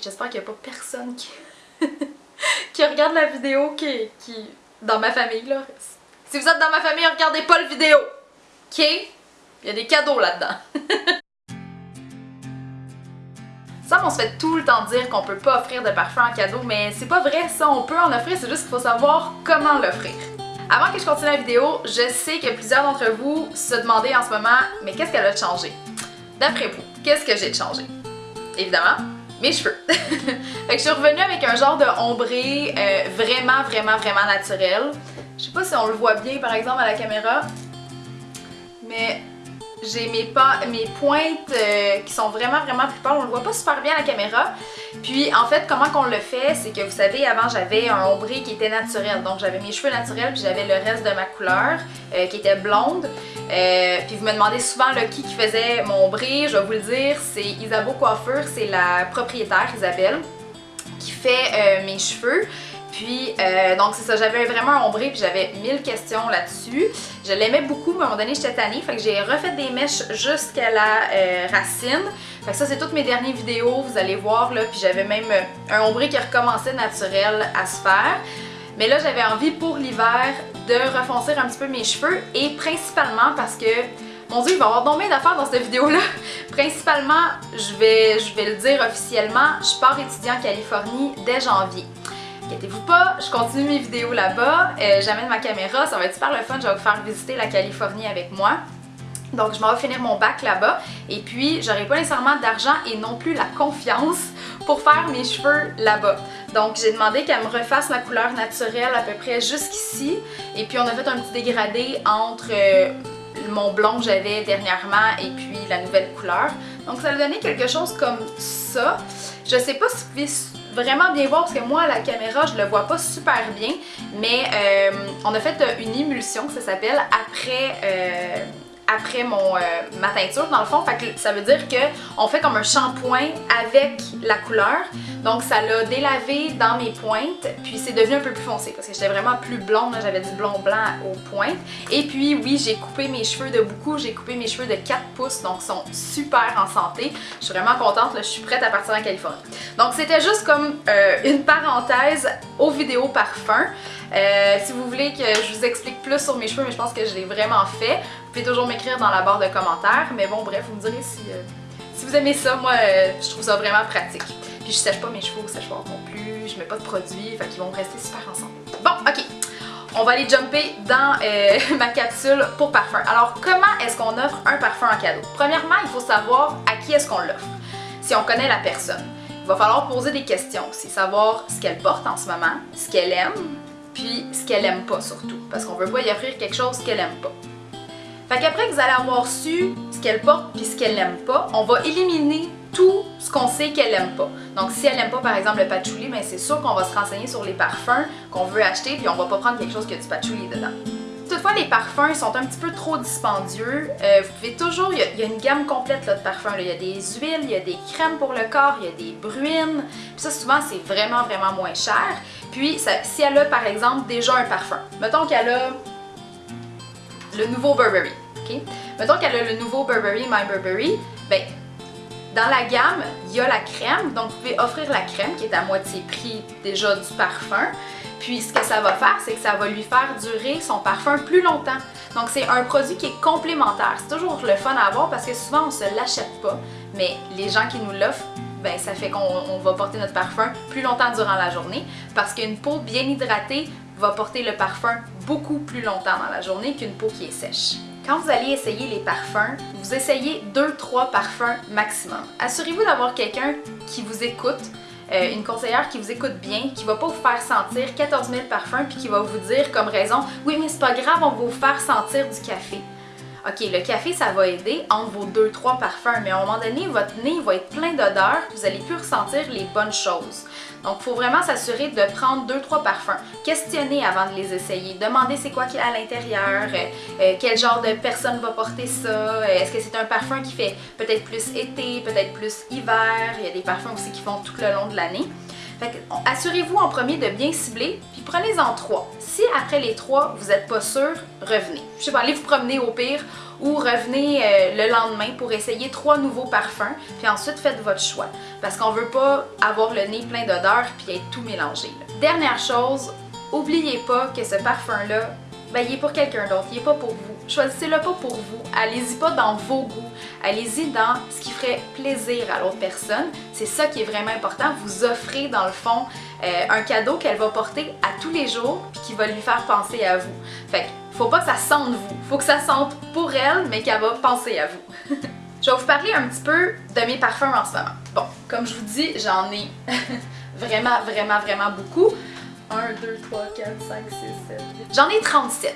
J'espère qu'il n'y a pas personne qui... qui regarde la vidéo qui, qui... dans ma famille là. Si vous êtes dans ma famille, regardez pas le vidéo. OK? Il y a des cadeaux là-dedans. Ça, on se fait tout le temps dire qu'on peut pas offrir de parfum en cadeau, mais c'est pas vrai ça, on peut en offrir, c'est juste qu'il faut savoir comment l'offrir. Avant que je continue la vidéo, je sais que plusieurs d'entre vous se demandaient en ce moment, mais qu'est-ce qu'elle a changé? D'après vous, qu'est-ce que j'ai de changé? Évidemment, mes cheveux. fait que je suis revenue avec un genre de ombré euh, vraiment, vraiment, vraiment naturel. Je sais pas si on le voit bien par exemple à la caméra, mais j'ai mes, mes pointes euh, qui sont vraiment vraiment plus pâles, on le voit pas super bien à la caméra. Puis en fait comment qu'on le fait, c'est que vous savez avant j'avais un ombré qui était naturel, donc j'avais mes cheveux naturels puis j'avais le reste de ma couleur euh, qui était blonde. Euh, puis vous me demandez souvent qui faisait mon ombré, je vais vous le dire, c'est Isabeau Coiffure, c'est la propriétaire Isabelle qui fait mes cheveux. Puis, euh, donc c'est ça, j'avais vraiment un ombré puis j'avais mille questions là-dessus. Je l'aimais beaucoup, mais à un moment donné, j'étais tannée. Fait que j'ai refait des mèches jusqu'à la euh, racine. Fait que ça, c'est toutes mes dernières vidéos, vous allez voir là. Puis j'avais même un ombré qui recommençait naturel à se faire. Mais là, j'avais envie pour l'hiver de refoncer un petit peu mes cheveux et principalement parce que mon dieu, il va y avoir nombre d'affaires dans cette vidéo-là. Principalement, je vais, je vais le dire officiellement, je pars étudier en Californie dès janvier. Inquiétez-vous pas, je continue mes vidéos là-bas, euh, j'amène ma caméra, ça va être super le fun, je vais vous faire visiter la Californie avec moi. Donc je m'en vais finir mon bac là-bas et puis j'aurai pas nécessairement d'argent et non plus la confiance pour faire mes cheveux là-bas. Donc j'ai demandé qu'elle me refasse ma couleur naturelle à peu près jusqu'ici et puis on a fait un petit dégradé entre euh, mon blond que j'avais dernièrement et puis la nouvelle couleur. Donc ça a donné quelque chose comme ça. Je sais pas si vous pouvez vraiment bien voir parce que moi à la caméra je le vois pas super bien mais euh, on a fait une émulsion ça s'appelle après euh, après mon, euh, ma teinture dans le fond. Que ça veut dire qu'on fait comme un shampoing avec la couleur. Donc ça l'a délavé dans mes pointes. Puis c'est devenu un peu plus foncé parce que j'étais vraiment plus blonde. J'avais du blond blanc aux pointes. Et puis oui, j'ai coupé mes cheveux de beaucoup. J'ai coupé mes cheveux de 4 pouces. Donc ils sont super en santé. Je suis vraiment contente. Là, je suis prête à partir en Californie. Donc c'était juste comme euh, une parenthèse aux vidéos parfum. Euh, si vous voulez que je vous explique plus sur mes cheveux, mais je pense que je l'ai vraiment fait, pouvez toujours m'écrire dans la barre de commentaires. Mais bon, bref, vous me direz si, euh, si vous aimez ça. Moi, euh, je trouve ça vraiment pratique. Puis je sèche pas mes cheveux au séchoir non plus, je mets pas de produits, fait qu'ils vont rester super ensemble. Bon, ok. On va aller jumper dans ma capsule pour parfum. Alors, comment est-ce qu'on offre un parfum en cadeau? Premièrement, il faut savoir à qui est-ce qu'on l'offre. Si on connaît la personne. Il va falloir poser des questions aussi, savoir ce qu'elle porte en ce moment, ce qu'elle aime, puis ce qu'elle aime pas surtout, parce qu'on veut pas y offrir quelque chose qu'elle aime pas. Fait qu'après que vous allez avoir su ce qu'elle porte puis ce qu'elle n'aime pas, on va éliminer tout ce qu'on sait qu'elle aime pas. Donc si elle aime pas par exemple le patchouli, ben c'est sûr qu'on va se renseigner sur les parfums qu'on veut acheter puis on va pas prendre quelque chose qui a du patchouli dedans. Toutefois, les parfums sont un petit peu trop dispendieux. Euh, vous pouvez toujours, il y, a une gamme complète là, de parfums. Il y a des huiles, il y a des crèmes pour le corps, il y a des bruines. Puis ça, souvent, c'est vraiment, vraiment moins cher. Puis, si elle a par exemple déjà un parfum, mettons qu'elle a le nouveau Burberry, ok? Mettons qu'elle a le nouveau Burberry My Burberry, ben dans la gamme, il y a la crème, donc vous pouvez offrir la crème qui est à moitié prix déjà du parfum. Puis ce que ça va faire, c'est que ça va lui faire durer son parfum plus longtemps. Donc c'est un produit qui est complémentaire. C'est toujours le fun à avoir parce que souvent on se l'achète pas, mais les gens qui nous l'offrent ben, ça fait qu'on va porter notre parfum plus longtemps durant la journée parce qu'une peau bien hydratée va porter le parfum beaucoup plus longtemps dans la journée qu'une peau qui est sèche. Quand vous allez essayer les parfums, vous essayez 2-3 parfums maximum. Assurez-vous d'avoir quelqu'un qui vous écoute, euh, une conseillère qui vous écoute bien, qui va pas vous faire sentir 14 000 parfums puis qui va vous dire comme raison « Oui, mais c'est pas grave, on va vous faire sentir du café ». OK, le café, ça va aider entre vos 2-3 parfums, mais à un moment donné, votre nez va être plein d'odeurs, vous allez plus ressentir les bonnes choses. Donc, il faut vraiment s'assurer de prendre 2-3 parfums. Questionner avant de les essayer. Demandez c'est quoi qu'il y a à l'intérieur, euh, euh, quel genre de personne va porter ça, euh, est-ce que c'est un parfum qui fait peut-être plus été, peut-être plus hiver, il y a des parfums aussi qui font tout le long de l'année. Fait assurez-vous en premier de bien cibler, puis prenez-en trois. Si après les trois, vous n'êtes pas sûr, revenez. Je sais pas, allez vous promener au pire ou revenez euh, le lendemain pour essayer trois nouveaux parfums, puis ensuite faites votre choix. Parce qu'on veut pas avoir le nez plein d'odeurs puis être tout mélangé. Dernière chose, oubliez pas que ce parfum-là, ben, il est pour quelqu'un d'autre, il est pas pour vous. Choisissez-le pas pour vous. Allez-y pas dans vos goûts. Allez-y dans ce qui ferait plaisir à l'autre personne. C'est ça qui est vraiment important. Vous offrez dans le fond euh, un cadeau qu'elle va porter à tous les jours puis qui va lui faire penser à vous. Fait que faut pas que ça sente vous. Faut que ça sente pour elle, mais qu'elle va penser à vous. Je vais vous parler un petit peu de mes parfums en ce moment. Bon, comme je vous dis, j'en ai vraiment, vraiment, vraiment beaucoup. 1, 2, 3, 4, 5, 6, 7, 8. J'en ai 37.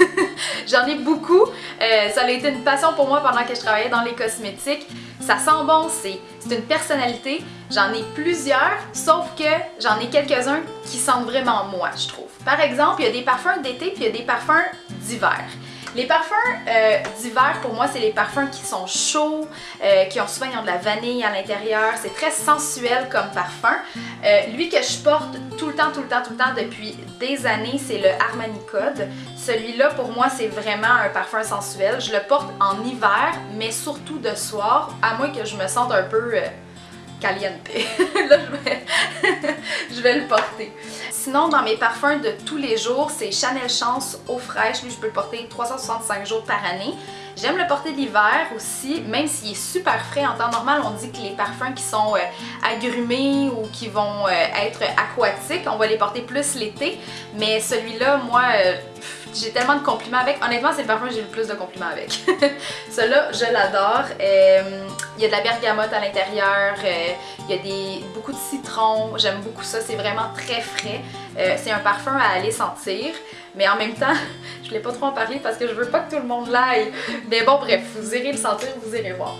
J'en ai beaucoup. Euh, ça a été une passion pour moi pendant que je travaillais dans les cosmétiques. Ça sent bon, c'est c'est une personnalité. J'en ai plusieurs, sauf que j'en ai quelques-uns qui sentent vraiment moi, je trouve. Par exemple, il y a des parfums d'été puis il y a des parfums d'hiver. Les parfums euh, d'hiver, pour moi, c'est les parfums qui sont chauds, euh, qui ont souvent ils ont de la vanille à l'intérieur. C'est très sensuel comme parfum. Euh, lui que je porte tout le temps, tout le temps, tout le temps depuis des années, c'est le Armani Code. Celui-là, pour moi, c'est vraiment un parfum sensuel. Je le porte en hiver, mais surtout de soir, à moins que je me sente un peu caliente. Là, je vais le porter. Sinon, dans mes parfums de tous les jours, c'est Chanel Chance eau fraîche. Lui, je peux le porter 365 jours par année. J'aime le porter l'hiver aussi, même s'il est super frais. En temps normal, on dit que les parfums qui sont euh, agrumés ou qui vont euh, être aquatiques, on va les porter plus l'été. Mais celui-là, moi, euh, j'ai tellement de compliments avec. Honnêtement, c'est le parfum que j'ai le plus de compliments avec. Celui-là, je l'adore. Euh, il y a de la bergamote à l'intérieur, euh, il y a des, beaucoup de citron. J'aime beaucoup ça. C'est vraiment très frais. Euh, c'est un parfum à aller sentir. Mais en même temps, je ne l'ai pas trop en parler parce que je veux pas que tout le monde l'aille. Mais bon, bref, vous irez le sentir, vous irez voir.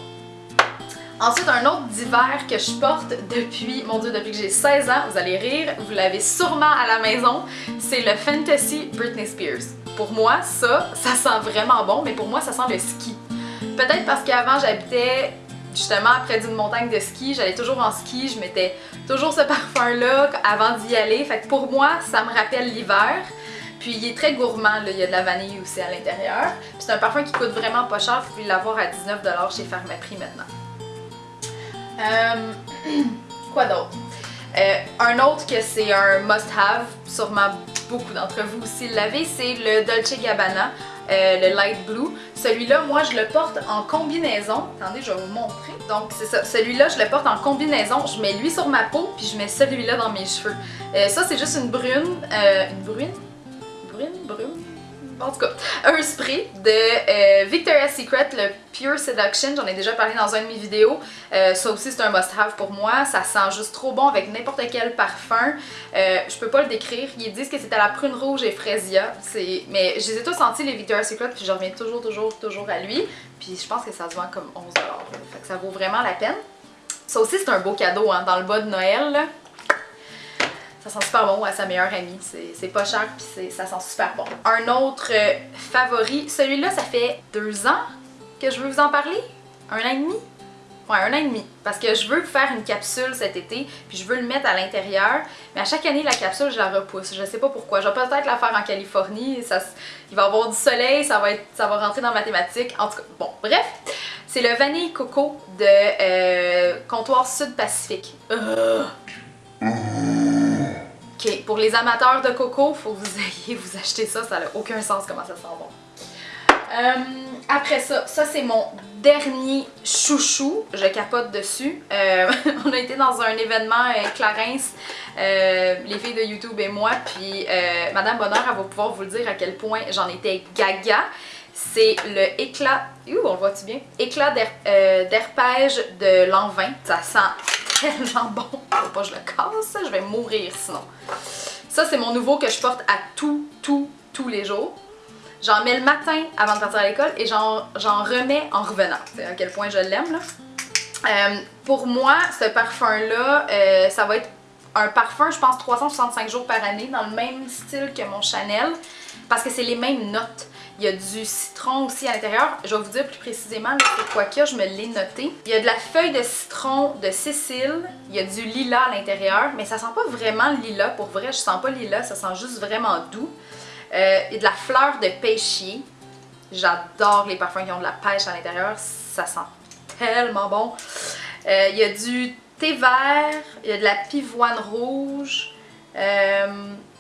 Ensuite, un autre d'hiver que je porte depuis, mon dieu, depuis que j'ai 16 ans, vous allez rire, vous l'avez sûrement à la maison, c'est le Fantasy Britney Spears. Pour moi, ça, ça sent vraiment bon, mais pour moi, ça sent le ski. Peut-être parce qu'avant, j'habitais justement près d'une montagne de ski, j'allais toujours en ski, je mettais toujours ce parfum-là avant d'y aller. Fait que pour moi, ça me rappelle l'hiver. Puis il est très gourmand, là. il y a de la vanille aussi à l'intérieur. C'est un parfum qui coûte vraiment pas cher, vous pouvez l'avoir à 19$ chez Pharmaprix maintenant. Euh, quoi d'autre? Euh, un autre que c'est un must-have, sûrement beaucoup d'entre vous aussi l'avez, c'est le Dolce Gabbana, euh, le Light Blue. Celui-là, moi, je le porte en combinaison. Attendez, je vais vous montrer. Donc, c'est ça. Celui-là, je le porte en combinaison. Je mets lui sur ma peau, puis je mets celui-là dans mes cheveux. Ça, c'est juste une brune. une brune? Brune? Brune? En tout cas, un spray de euh, Victoria's Secret, le Pure Seduction. J'en ai déjà parlé dans une de mes vidéos. Euh, ça aussi, c'est un must-have pour moi. Ça sent juste trop bon avec n'importe quel parfum. Euh, je peux pas le décrire. Ils disent que c'est à la prune rouge et. C'est- Mais je les ai tous sentis, les Victoria's Secret, puis je reviens toujours, toujours, toujours à lui. Puis je pense que ça se vend comme 11$. là. Fait que ça vaut vraiment la peine. Ça aussi, c'est un beau cadeau hein, dans le bas de Noël. Ça sent super bon à sa meilleure amie. C'est pas cher puis ça sent super bon. Un autre euh, favori, celui-là, ça fait deux ans que je veux vous en parler? Un an et demi? Ouais, un an et demi. Parce que je veux faire une capsule cet été, puis je veux le mettre à l'intérieur. Mais à chaque année, la capsule, je la repousse. Je sais pas pourquoi. Je vais peut-être la faire en Californie. Il va y avoir du soleil, ça va, être, ça va rentrer dans ma thématique. En tout cas, bon, bref. C'est le Vanille Coco de euh, Comptoir Sud-Pacifique. Ugh. Ok, pour les amateurs de coco, faut que vous ayez vous acheter ça, ça n'a aucun sens comment ça sent bon. Euh, après ça, ça c'est mon dernier chouchou, je capote dessus. Euh, on a été dans un événement euh, Clarence, les filles de YouTube et moi, puis Madame Bonheur, elle va pouvoir vous le dire à quel point j'en étais gaga. C'est le éclat, ouh, on le voit-tu bien? Éclat d'her- d'herpège de l'an 20. Ça sent tellement bon. Faut pas que je le casse, je vais mourir sinon. Ça, c'est mon nouveau que je porte à tout, tout, tous les jours. J'en mets le matin avant de partir à l'école et j'en remets en revenant. C'est à quel point je l'aime, là. Euh, pour moi, ce parfum-là, euh, ça va être un parfum, je pense, 365 jours par année, dans le même style que mon Chanel. parce que c'est les mêmes notes. Il y a du citron aussi à l'intérieur. Je vais vous dire plus précisément c'est quoi a, je me l'ai noté. Il y a de la feuille de citron de Cécile. Il y a du lilas à l'intérieur, mais ça sent pas vraiment lilas. Pour vrai, je sens pas lilas, ça sent juste vraiment doux. Euh, il y a de la fleur de pêchier. J'adore les parfums qui ont de la pêche à l'intérieur. Ça sent tellement bon. Euh, il y a du thé vert, il y a de la pivoine rouge, euh,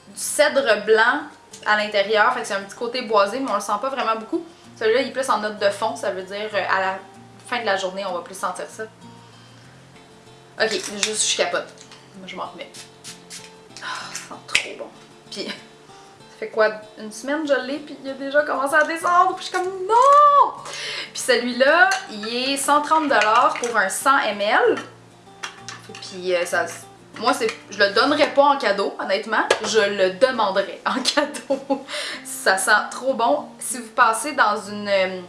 du cèdre blanc, à l'intérieur, fait que c'est un petit côté boisé, mais on le sent pas vraiment beaucoup. Celui-là, il est plus en note de fond, ça veut dire euh, à la fin de la journée, on va plus sentir ça. Ok, juste je capote. Moi, je m'en remets. Ah, ça sent trop bon. Puis, ça fait quoi, une semaine je l'ai, puis il a déjà commencé à descendre, puis je suis comme non! Puis celui-là, il est 130$ pour un 100 ml. Puis euh, ça moi, je le donnerais pas en cadeau, honnêtement. Je le demanderais en cadeau. ça sent trop bon. Si vous passez dans une... Euh,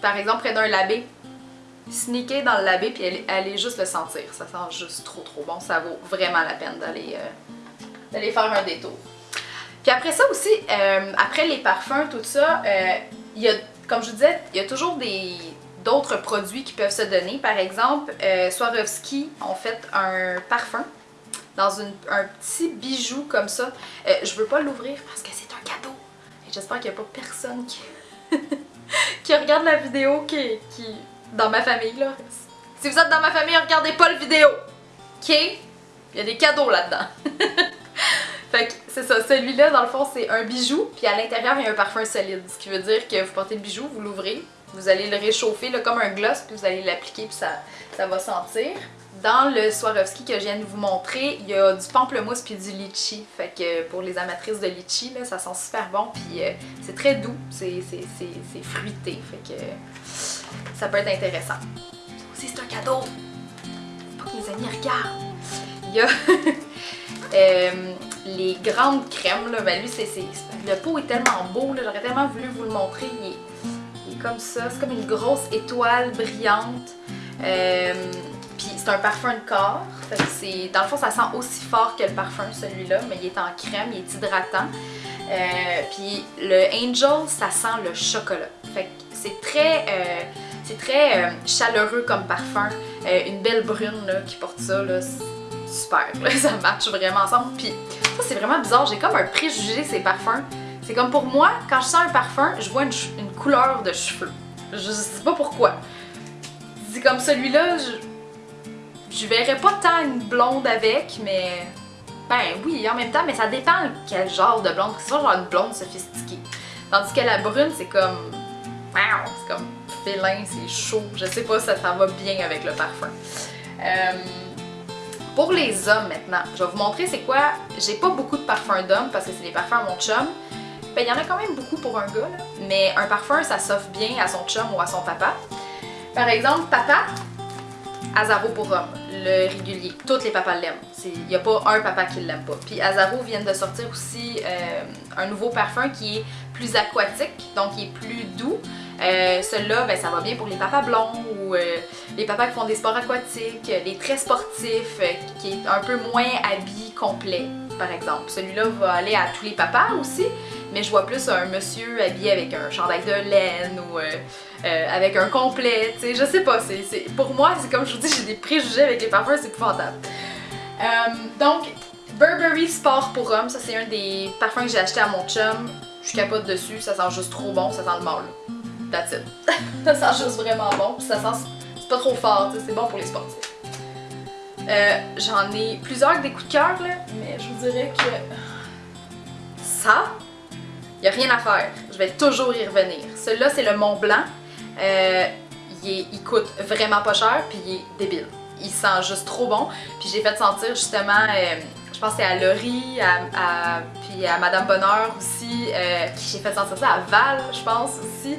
par exemple, près d'un labé, sneaker dans le labé puis allez, juste le sentir. Ça sent juste trop trop bon. Ça vaut vraiment la peine d'aller euh, faire un détour. Puis après ça aussi, euh, après les parfums, tout ça, il y a, comme je disais, il y a toujours des d'autres produits qui peuvent se donner. Par exemple, Swarovski ont fait un parfum dans un petit bijou comme ça. Euh, je veux pas l'ouvrir parce que c'est un cadeau. J'espère qu'il n'y a pas personne qui... qui regarde la vidéo qui, qui... dans ma famille là. Si vous êtes dans ma famille, regardez pas le vidéo. Ok? Il y a des cadeaux là-dedans. fait que c'est ça, celui-là dans le fond c'est un bijou, puis à l'intérieur il y a un parfum solide. Ce qui veut dire que vous portez le bijou, vous l'ouvrez, vous allez le réchauffer là, comme un gloss, puis vous allez l'appliquer, puis ça, ça va sentir. Dans le Swarovski que je viens de vous montrer, il y a du pamplemousse puis du litchi. Fait que pour les amatrices de litchi, là, ça sent super bon puis euh, c'est très doux, c'est fruité. Fait que ça peut être intéressant. Aussi c'est un cadeau. Faut pas que mes amis regardent. Il y a euh, les grandes crèmes. Là. Ben lui, c'est le pot est tellement beau. J'aurais tellement voulu vous le montrer. Comme ça. C'est comme une grosse étoile brillante. Euh, puis c'est un parfum de corps. Dans le fond, ça sent aussi fort que le parfum, celui-là, mais il est en crème, il est hydratant. Euh, puis le Angel, ça sent le chocolat. Fait c'est très, euh, c'est très chaleureux comme parfum. une belle brune là, qui porte ça, là, super. ça match vraiment ensemble. Puis ça, c'est vraiment bizarre. J'ai comme un préjugé ces parfums. C'est comme pour moi, quand je sens un parfum, je vois une couleur de cheveux. Je sais pas pourquoi. C'est comme celui-là, je je verrais pas tant une blonde avec, mais... Ben oui, en même temps, mais ça dépend quel genre de blonde. C'est pas genre une blonde sophistiquée. Tandis que la brune, c'est comme... C'est comme félin, c'est chaud. Je sais pas si ça, ça va bien avec le parfum. Euh, pour les hommes maintenant, je vais vous montrer c'est quoi. J'ai pas beaucoup de parfums d'hommes parce que c'est des parfums à mon chum. Ben, il y en a quand même beaucoup pour un gars, mais un parfum, ça s'offre bien à son chum ou à son papa. Par exemple, papa, Azaro pour homme, le régulier. Toutes les papas l'aiment. Il n'y a pas un papa qui l'aime pas. Puis Azaro vient de sortir aussi euh, un nouveau parfum qui est plus aquatique, donc qui est plus doux. Euh, Celui-là, ben, ça va bien pour les papas blonds ou euh, les papas qui font des sports aquatiques, les très sportifs, qui est un peu moins habillé complet, par exemple. Celui-là va aller à tous les papas aussi, mais je vois plus un monsieur habillé avec un chandail de laine ou euh, euh, avec un complet, tu sais, je sais pas, pour moi, c'est comme je vous dis, j'ai des préjugés avec les parfums, c'est épouvantable. Euh, donc, Burberry Sport pour homme, ça c'est un des parfums que j'ai acheté à mon chum, je capote dessus, ça sent juste trop bon, ça sent le mâle. That's it. ça sent juste vraiment bon, ça sent, c'est pas trop fort, c'est bon pour les sportifs. J'en ai plusieurs des coups de cœur là, mais je vous dirais que ça, il n'y a rien à faire. Je vais toujours y revenir. Celui-là, c'est le Mont Blanc. Euh, il, coûte vraiment pas cher, puis il est débile. Il sent juste trop bon. Puis j'ai fait sentir justement, euh, je pense c'est à Laurie, à, puis à Madame Bonheur aussi, euh, qui j'ai fait sentir ça à Val, je pense aussi.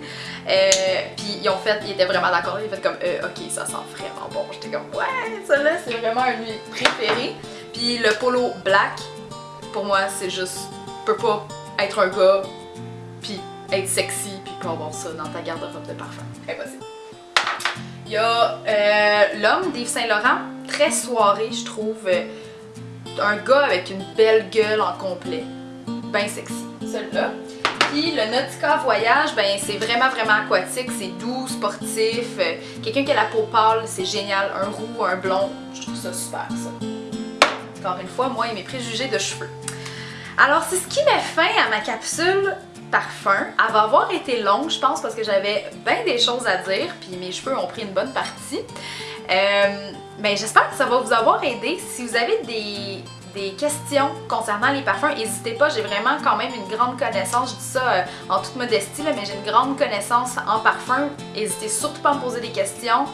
puis ils ont fait, ils étaient vraiment d'accord, ils ont fait comme, ok, ça sent vraiment bon. J'étais comme, ouais, celui-là, c'est vraiment un de mes préférés. Puis le polo black, pour moi, c'est juste, peut pas être un gars, puis être sexy, puis pas avoir ça dans ta garde-robe de parfum. Impossible. Il y a euh, l'homme d'Yves Saint-Laurent, très soirée, je trouve. Un gars avec une belle gueule en complet. Ben sexy. Celui-là. Puis le Nautica Voyage, ben c'est vraiment vraiment aquatique, c'est doux, sportif. Euh, Quelqu'un qui a la peau pâle, c'est génial. Un roux, un blond, je trouve ça super ça. Encore une fois, moi et mes préjugés de cheveux. Alors c'est ce qui met fin à ma capsule parfum. Elle va avoir été longue, je pense, parce que j'avais bien des choses à dire, puis mes cheveux ont pris une bonne partie. Euh, ben, j'espère que ça va vous avoir aidé. Si vous avez des, des questions concernant les parfums, n'hésitez pas, j'ai vraiment quand même une grande connaissance, je dis ça euh, en toute modestie, là, mais j'ai une grande connaissance en parfum. N'hésitez surtout pas à me poser des questions.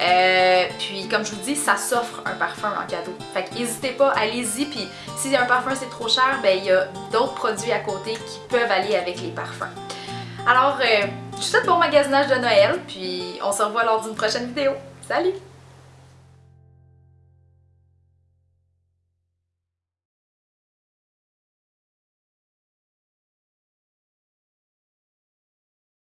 Euh, puis comme je vous dis, ça s'offre un parfum en cadeau. Fait que n'hésitez pas, allez-y. Puis si un parfum c'est trop cher, ben il y a d'autres produits à côté qui peuvent aller avec les parfums. Alors, euh, je vous souhaite bon magasinage de Noël, puis on se revoit lors d'une prochaine vidéo. Salut!